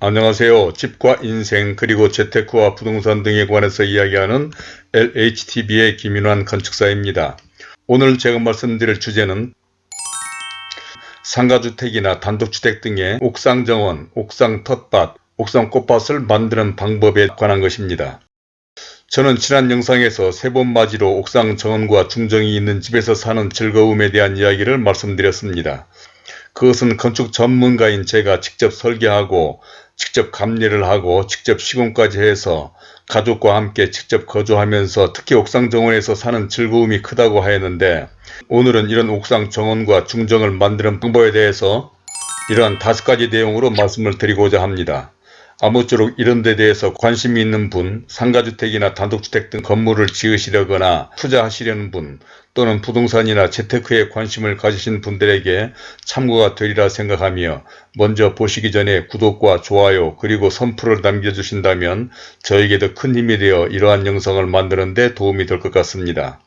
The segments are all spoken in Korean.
안녕하세요. 집과 인생 그리고 재테크와 부동산 등에 관해서 이야기하는 LHTV의 김인환 건축사입니다. 오늘 제가 말씀드릴 주제는 상가주택이나 단독주택 등의 옥상 정원, 옥상 텃밭, 옥상 꽃밭을 만드는 방법에 관한 것입니다. 저는 지난 영상에서 세 번 맞이로 옥상 정원과 중정이 있는 집에서 사는 즐거움에 대한 이야기를 말씀드렸습니다. 그것은 건축 전문가인 제가 직접 설계하고 직접 감리를 하고 직접 시공까지 해서 가족과 함께 직접 거주하면서 특히 옥상 정원에서 사는 즐거움이 크다고 하였는데 오늘은 이런 옥상 정원과 중정을 만드는 방법에 대해서 이러한 다섯 가지 내용으로 말씀을 드리고자 합니다. 아무쪼록 이런 데 대해서 관심이 있는 분, 상가주택이나 단독주택 등 건물을 지으시려거나 투자하시려는 분 또는 부동산이나 재테크에 관심을 가지신 분들에게 참고가 되리라 생각하며 먼저 보시기 전에 구독과 좋아요 그리고 선풀을 남겨주신다면 저에게도 큰 힘이 되어 이러한 영상을 만드는 데 도움이 될 것 같습니다.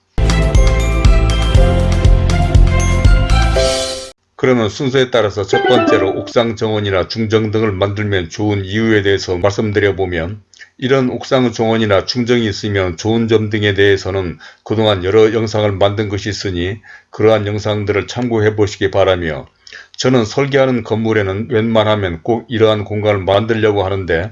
그러면 순서에 따라서 첫 번째로 옥상 정원이나 중정 등을 만들면 좋은 이유에 대해서 말씀드려보면 이런 옥상 정원이나 중정이 있으면 좋은 점 등에 대해서는 그동안 여러 영상을 만든 것이 있으니 그러한 영상들을 참고해 보시기 바라며 저는 설계하는 건물에는 웬만하면 꼭 이러한 공간을 만들려고 하는데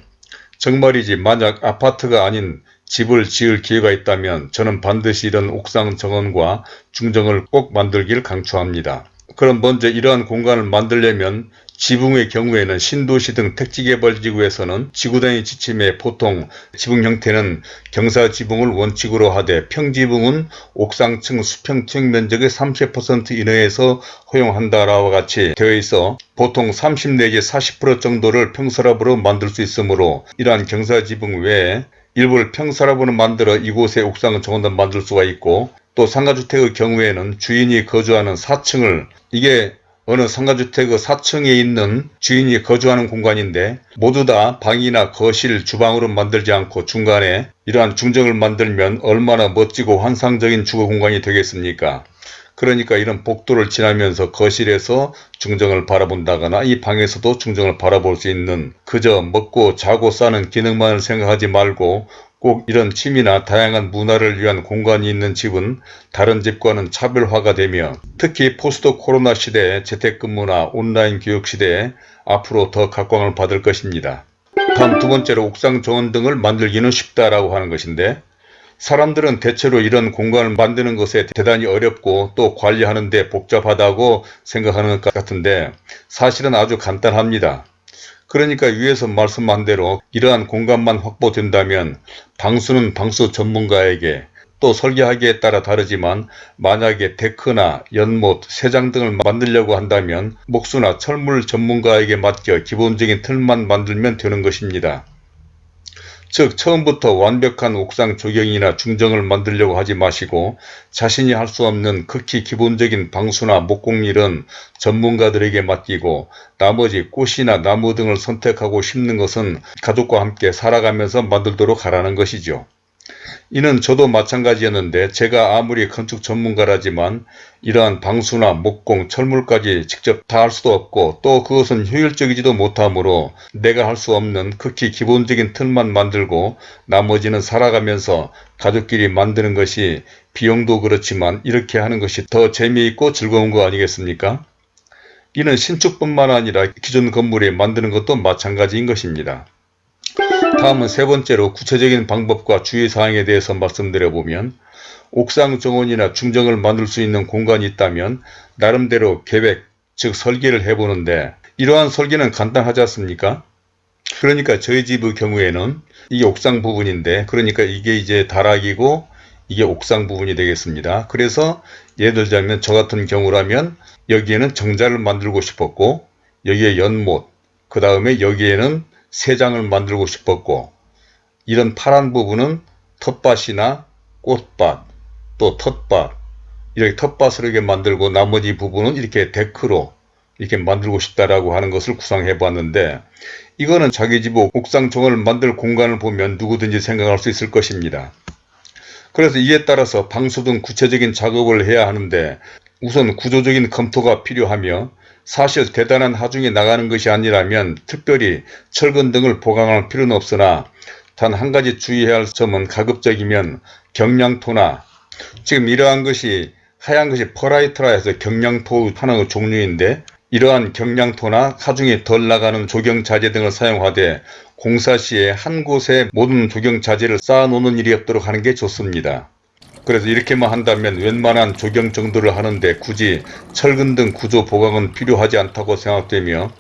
정말이지 만약 아파트가 아닌 집을 지을 기회가 있다면 저는 반드시 이런 옥상 정원과 중정을 꼭 만들길 강추합니다. 그럼 먼저 이러한 공간을 만들려면 지붕의 경우에는 신도시 등 택지개발지구에서는 지구단위 지침에 보통 지붕 형태는 경사지붕을 원칙으로 하되 평지붕은 옥상층 수평 투영 면적의 30% 이내에서 허용한다라와 같이 되어 있어 보통 30 내지 40% 정도를 평서랍으로 만들 수 있으므로 이러한 경사지붕 외에 일부를 평서랍으로 만들어 이곳에 옥상을 정원을 만들 수가 있고 또 상가주택의 경우에는 주인이 거주하는 4층을 이게 어느 상가주택의 4층에 있는 주인이 거주하는 공간인데 모두 다 방이나 거실, 주방으로 만들지 않고 중간에 이러한 중정을 만들면 얼마나 멋지고 환상적인 주거 공간이 되겠습니까? 그러니까 이런 복도를 지나면서 거실에서 중정을 바라본다거나 이 방에서도 중정을 바라볼 수 있는 그저 먹고 자고 싸는 기능만을 생각하지 말고 꼭 이런 취미나 다양한 문화를 위한 공간이 있는 집은 다른 집과는 차별화가 되며 특히 포스트 코로나 시대의 재택근무나 온라인 교육 시대에 앞으로 더 각광을 받을 것입니다. 다음 두 번째로 옥상 정원 등을 만들기는 쉽다라고 하는 것인데 사람들은 대체로 이런 공간을 만드는 것에 대단히 어렵고 또 관리하는 데 복잡하다고 생각하는 것 같은데 사실은 아주 간단합니다. 그러니까 위에서 말씀한 대로 이러한 공간만 확보된다면 방수는 방수 전문가에게 또 설계하기에 따라 다르지만 만약에 데크나 연못, 세장 등을 만들려고 한다면 목수나 철물 전문가에게 맡겨 기본적인 틀만 만들면 되는 것입니다. 즉 처음부터 완벽한 옥상 조경이나 중정을 만들려고 하지 마시고 자신이 할 수 없는 극히 기본적인 방수나 목공일은 전문가들에게 맡기고 나머지 꽃이나 나무 등을 선택하고 심는 것은 가족과 함께 살아가면서 만들도록 하라는 것이죠. 이는 저도 마찬가지였는데 제가 아무리 건축 전문가라지만 이러한 방수나 목공, 철물까지 직접 다 할 수도 없고 또 그것은 효율적이지도 못하므로 내가 할 수 없는 극히 기본적인 틀만 만들고 나머지는 살아가면서 가족끼리 만드는 것이 비용도 그렇지만 이렇게 하는 것이 더 재미있고 즐거운 거 아니겠습니까? 이는 신축뿐만 아니라 기존 건물에 만드는 것도 마찬가지인 것입니다. 다음은 세 번째로 구체적인 방법과 주의사항에 대해서 말씀드려보면 옥상 정원이나 중정을 만들 수 있는 공간이 있다면 나름대로 계획, 즉 설계를 해보는데 이러한 설계는 간단하지 않습니까? 그러니까 저희 집의 경우에는 이게 옥상 부분인데 그러니까 이게 이제 다락이고 이게 옥상 부분이 되겠습니다. 그래서 예를 들자면 저 같은 경우라면 여기에는 정자를 만들고 싶었고 여기에 연못 그 다음에 여기에는 세 장을 만들고 싶었고 이런 파란 부분은 텃밭이나 꽃밭 또 텃밭 이렇게 이렇게 만들고 나머지 부분은 이렇게 데크로 이렇게 만들고 싶다라고 하는 것을 구상해 봤는데 이거는 자기 집 옥상 정원을 만들 공간을 보면 누구든지 생각할 수 있을 것입니다. 그래서 이에 따라서 방수 등 구체적인 작업을 해야 하는데 우선 구조적인 검토가 필요하며 사실 대단한 하중이 나가는 것이 아니라면 특별히 철근 등을 보강할 필요는 없으나 단 한 가지 주의해야 할 점은 가급적이면 경량토나 지금 이러한 것이 하얀 것이 퍼라이트라 해서 경량토 하나의 종류인데 이러한 경량토나 하중이 덜 나가는 조경자재 등을 사용하되 공사 시에 한 곳에 모든 조경자재를 쌓아놓는 일이 없도록 하는 게 좋습니다. 그래서 이렇게만 한다면 웬만한 조경 정도를 하는데 굳이 철근 등 구조 보강은 필요하지 않다고 생각되며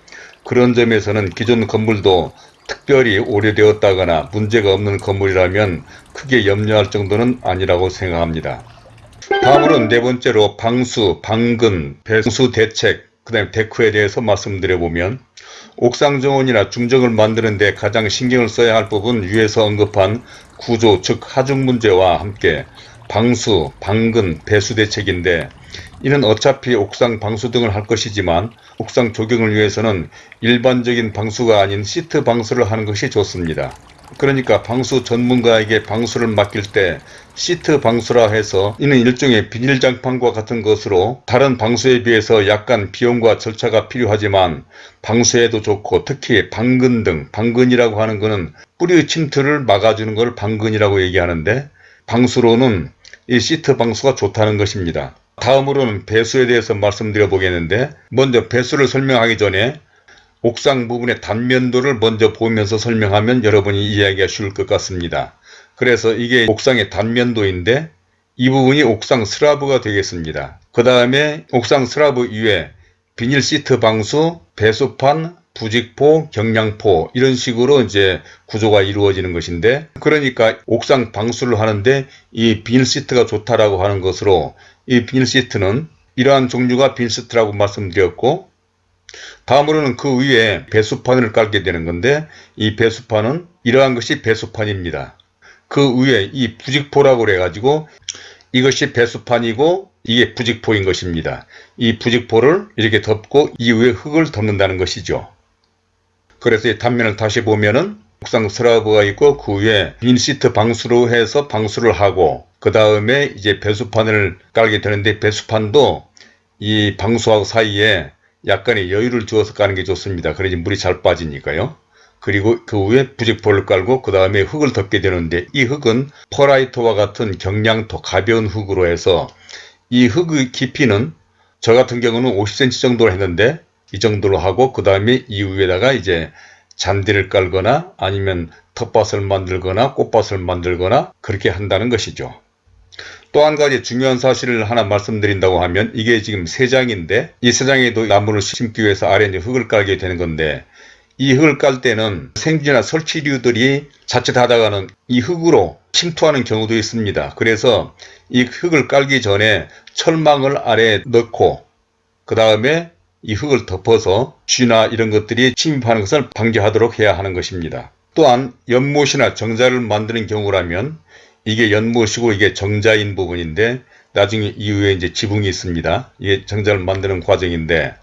그런 점에서는 기존 건물도 특별히 오래되었다거나 문제가 없는 건물이라면 크게 염려할 정도는 아니라고 생각합니다. 다음으로는 네 번째로 방수, 방근, 배수 대책, 그 다음에 데크에 대해서 말씀드려보면 옥상 정원이나 중정을 만드는데 가장 신경을 써야 할 부분 위에서 언급한 구조 즉 하중 문제와 함께 방수, 방근, 배수 대책인데 이는 어차피 옥상 방수 등을 할 것이지만 옥상 조경을 위해서는 일반적인 방수가 아닌 시트 방수를 하는 것이 좋습니다. 그러니까 방수 전문가에게 방수를 맡길 때 시트 방수라 해서 이는 일종의 비닐장판과 같은 것으로 다른 방수에 비해서 약간 비용과 절차가 필요하지만 방수에도 좋고 특히 방근 등 방근이라고 하는 것은 뿌리 침투를 막아주는 것을 방근이라고 얘기하는데 방수로는 이 시트 방수가 좋다는 것입니다. 다음으로는 배수에 대해서 말씀드려 보겠는데 먼저 배수를 설명하기 전에 옥상 부분의 단면도를 먼저 보면서 설명하면 여러분이 이해하기가 쉬울 것 같습니다. 그래서 이게 옥상의 단면도인데 이 부분이 옥상 스라브가 되겠습니다. 그 다음에 옥상 스라브 위에 비닐 시트 방수, 배수판, 부직포, 경량토 이런 식으로 이제 구조가 이루어지는 것인데 그러니까 옥상 방수를 하는데 이 비닐 시트가 좋다라고 하는 것으로 이 비닐 시트는 이러한 종류가 비닐 시트라고 말씀드렸고 다음으로는 그 위에 배수판을 깔게 되는 건데 이 배수판은 이러한 것이 배수판입니다. 그 위에 이 부직포라고 그래가지고 이것이 배수판이고 이게 부직포인 것입니다. 이 부직포를 이렇게 덮고 이 위에 흙을 덮는다는 것이죠. 그래서 이 단면을 다시 보면은 옥상 스라브가 있고 그 위에 빈시트 방수로 해서 방수를 하고 그 다음에 이제 배수판을 깔게 되는데 배수판도 이 방수하고 사이에 약간의 여유를 주어서 까는 게 좋습니다. 그래야지 물이 잘 빠지니까요. 그리고 그 위에 부직포를 깔고 그 다음에 흙을 덮게 되는데 이 흙은 펄라이트와 같은 경량토 가벼운 흙으로 해서 이 흙의 깊이는 저 같은 경우는 50cm 정도로 했는데 이 정도로 하고 그 다음에 이 위에다가 이제 잔디를 깔거나 아니면 텃밭을 만들거나 꽃밭을 만들거나 그렇게 한다는 것이죠. 또 한 가지 중요한 사실을 하나 말씀드린다고 하면 이게 지금 세 장인데 이 세 장에도 나무를 심기 위해서 아래 에 흙을 깔게 되는 건데 이 흙을 깔 때는 생쥐나 설치류들이 자칫하다가는 이 흙으로 침투하는 경우도 있습니다. 그래서 이 흙을 깔기 전에 철망을 아래에 넣고 그 다음에 이 흙을 덮어서 쥐나 이런 것들이 침입하는 것을 방지하도록 해야 하는 것입니다. 또한 연못이나 정자를 만드는 경우라면 이게 연못이고 이게 정자인 부분인데 나중에 이후에 이제 지붕이 있습니다. 이게 정자를 만드는 과정인데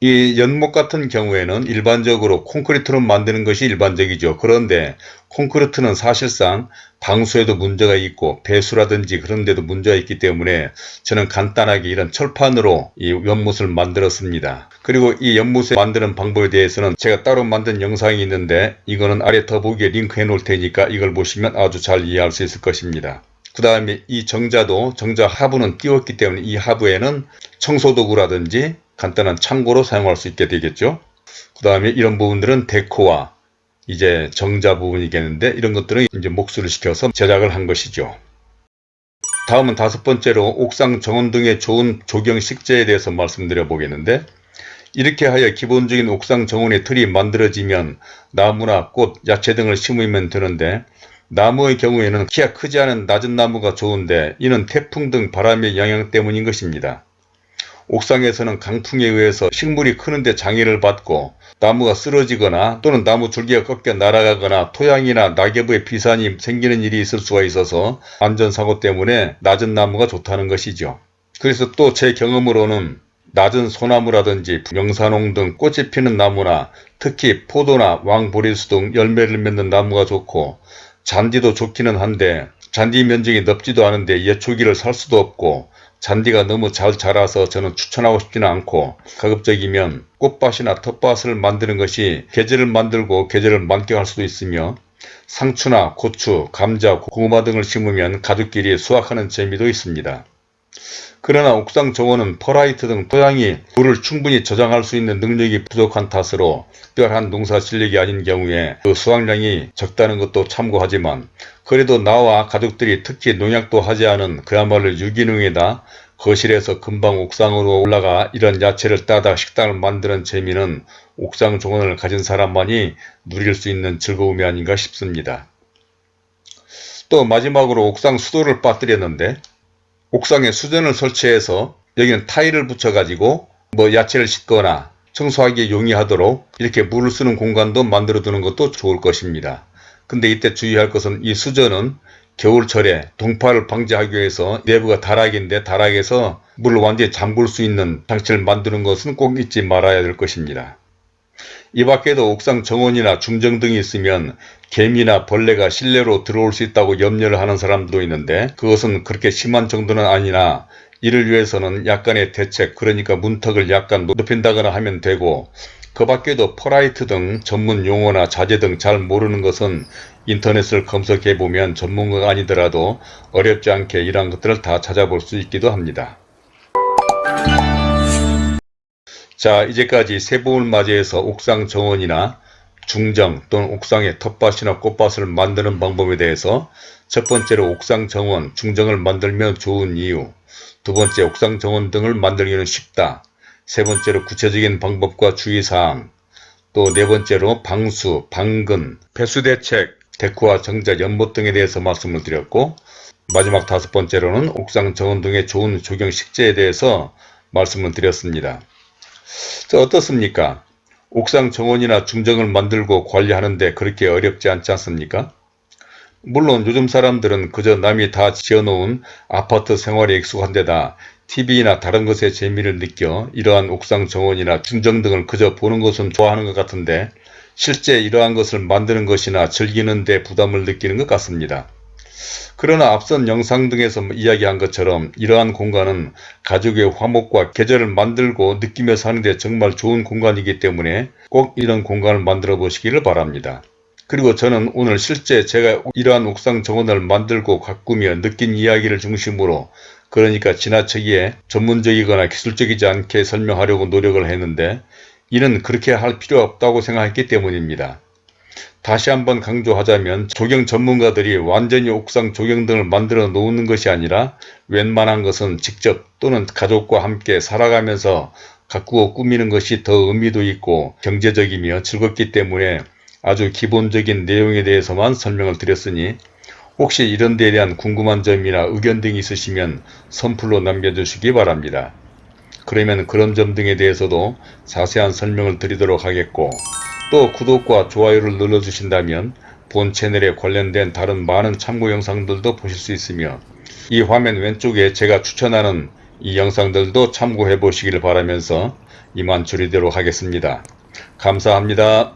이 연못 같은 경우에는 일반적으로 콘크리트로 만드는 것이 일반적이죠. 그런데 콘크리트는 사실상 방수에도 문제가 있고 배수라든지 그런 데도 문제가 있기 때문에 저는 간단하게 이런 철판으로 이 연못을 만들었습니다. 그리고 이 연못을 만드는 방법에 대해서는 제가 따로 만든 영상이 있는데 이거는 아래 더보기에 링크해 놓을 테니까 이걸 보시면 아주 잘 이해할 수 있을 것입니다. 그 다음에 이 정자도 정자 하부는 띄웠기 때문에 이 하부에는 청소도구라든지 간단한 창고로 사용할 수 있게 되겠죠. 그 다음에 이런 부분들은 데코와 이제 정자 부분이겠는데 이런 것들은 이제 목수를 시켜서 제작을 한 것이죠. 다음은 다섯 번째로 옥상 정원 등의 좋은 조경 식재에 대해서 말씀드려 보겠는데 이렇게 하여 기본적인 옥상 정원의 틀이 만들어지면 나무나 꽃, 야채 등을 심으면 되는데 나무의 경우에는 키가 크지 않은 낮은 나무가 좋은데 이는 태풍 등 바람의 영향 때문인 것입니다. 옥상에서는 강풍에 의해서 식물이 크는데 장애를 받고 나무가 쓰러지거나 또는 나무 줄기가 꺾여 날아가거나 토양이나 낙엽의 비산이 생기는 일이 있을 수가 있어서 안전사고 때문에 낮은 나무가 좋다는 것이죠. 그래서 또 제 경험으로는 낮은 소나무라든지 명사농 등 꽃이 피는 나무나 특히 포도나 왕보리수 등 열매를 맺는 나무가 좋고 잔디도 좋기는 한데 잔디 면적이 넓지도 않은데 예초기를 살 수도 없고 잔디가 너무 잘 자라서 저는 추천하고 싶지는 않고 가급적이면 꽃밭이나 텃밭을 만드는 것이 계절을 만들고 계절을 만끽할 수도 있으며 상추나 고추, 감자, 고구마 등을 심으면 가족끼리 수확하는 재미도 있습니다. 그러나 옥상 정원은 펄라이트 등 토양이 물을 충분히 저장할 수 있는 능력이 부족한 탓으로 특별한 농사 실력이 아닌 경우에 그 수확량이 적다는 것도 참고하지만 그래도 나와 가족들이 특히 농약도 하지 않은 그야말로 유기농에다 거실에서 금방 옥상으로 올라가 이런 야채를 따다 식당을 만드는 재미는 옥상 정원을 가진 사람만이 누릴 수 있는 즐거움이 아닌가 싶습니다. 또 마지막으로 옥상 수도를 빠뜨렸는데 옥상에 수전을 설치해서 여기는 타일을 붙여가지고 뭐 야채를 씻거나 청소하기에 용이하도록 이렇게 물을 쓰는 공간도 만들어 두는 것도 좋을 것입니다. 근데 이때 주의할 것은 이 수전은 겨울철에 동파를 방지하기 위해서 내부가 다락인데 다락에서 물을 완전히 잠글 수 있는 장치를 만드는 것은 꼭 잊지 말아야 될 것입니다. 이 밖에도 옥상 정원이나 중정 등이 있으면 개미나 벌레가 실내로 들어올 수 있다고 염려를 하는 사람도 있는데 그것은 그렇게 심한 정도는 아니나 이를 위해서는 약간의 대책 그러니까 문턱을 약간 높인다거나 하면 되고 그 밖에도 퍼라이트 등 전문 용어나 자재 등 잘 모르는 것은 인터넷을 검색해 보면 전문가가 아니더라도 어렵지 않게 이러한 것들을 다 찾아볼 수 있기도 합니다. 자 이제까지 새봄을 맞이해서 옥상 정원이나 중정 또는 옥상의 텃밭이나 꽃밭을 만드는 방법에 대해서 첫 번째로 옥상 정원, 중정을 만들면 좋은 이유 두 번째 옥상 정원 등을 만들기는 쉽다 세 번째로 구체적인 방법과 주의사항 또 네 번째로 방수, 방근, 배수대책, 데크와 정자, 연못 등에 대해서 말씀을 드렸고 마지막 다섯 번째로는 옥상 정원 등의 좋은 조경 식재에 대해서 말씀을 드렸습니다. 자, 어떻습니까? 옥상 정원이나 중정을 만들고 관리하는데 그렇게 어렵지 않지 않습니까? 물론 요즘 사람들은 그저 남이 다 지어놓은 아파트 생활에 익숙한 데다 TV나 다른 것에 재미를 느껴 이러한 옥상 정원이나 중정 등을 그저 보는 것은 좋아하는 것 같은데 실제 이러한 것을 만드는 것이나 즐기는 데 부담을 느끼는 것 같습니다. 그러나 앞선 영상 등에서 이야기한 것처럼 이러한 공간은 가족의 화목과 계절을 만들고 느끼며 사는 데 정말 좋은 공간이기 때문에 꼭 이런 공간을 만들어 보시기를 바랍니다. 그리고 저는 오늘 실제 제가 이러한 옥상 정원을 만들고 가꾸며 느낀 이야기를 중심으로 그러니까 지나치게 전문적이거나 기술적이지 않게 설명하려고 노력을 했는데 이는 그렇게 할 필요 없다고 생각했기 때문입니다. 다시 한번 강조하자면 조경 전문가들이 완전히 옥상 조경 등을 만들어 놓는 것이 아니라 웬만한 것은 직접 또는 가족과 함께 살아가면서 가꾸어 꾸미는 것이 더 의미도 있고 경제적이며 즐겁기 때문에 아주 기본적인 내용에 대해서만 설명을 드렸으니 혹시 이런 데에 대한 궁금한 점이나 의견 등이 있으시면 선플로 남겨주시기 바랍니다. 그러면 그런 점 등에 대해서도 자세한 설명을 드리도록 하겠고 또 구독과 좋아요를 눌러주신다면 본 채널에 관련된 다른 많은 참고 영상들도 보실 수 있으며 이 화면 왼쪽에 제가 추천하는 이 영상들도 참고해 보시길 바라면서 이만 줄이도록 하겠습니다. 감사합니다.